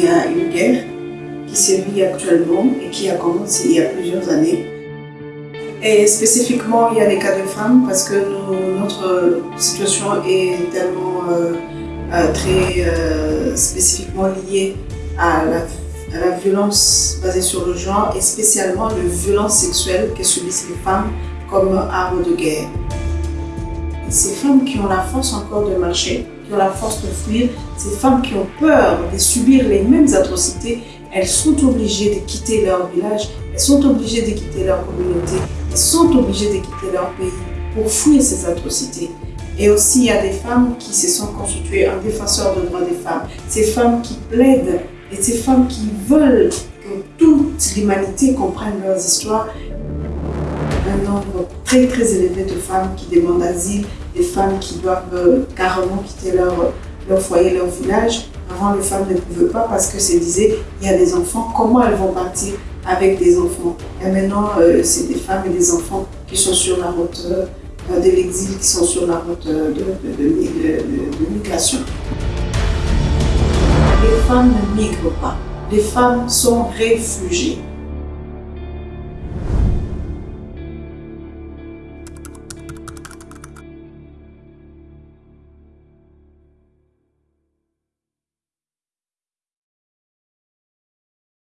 guerre qui sévit actuellement et qui a commencé il y a plusieurs années. Et spécifiquement, il y a des cas de femmes parce que notre situation est tellement euh, euh, très euh, spécifiquement liée à la, à la, violence basée sur le genre et spécialement la violence sexuelle que subissent les femmes comme arme de guerre. Ces femmes qui ont la force encore de marcher, qui ont la force de fuir, ces femmes qui ont peur de subir les mêmes atrocités, elles sont obligées de quitter leur village, elles sont obligées de quitter leur communauté, elles sont obligées de quitter leur pays pour fuir ces atrocités. Et aussi, il y a des femmes qui se sont constituées en défenseurs des droits des femmes. Ces femmes qui plaident et ces femmes qui veulent que toute l'humanité comprenne leurs histoires. Un nombre très très élevé de femmes qui demandent asile, des femmes qui doivent carrément quitter leur, leur foyer, leur village. Avant, les femmes ne pouvaient pas parce que se disait, il y a des enfants, comment elles vont partir avec des enfants? Et maintenant, euh, c'est des femmes et des enfants qui sont sur la route euh, de l'exil, qui sont sur la route de, de, de, migration. Les femmes ne migrent pas. Les femmes sont réfugiées.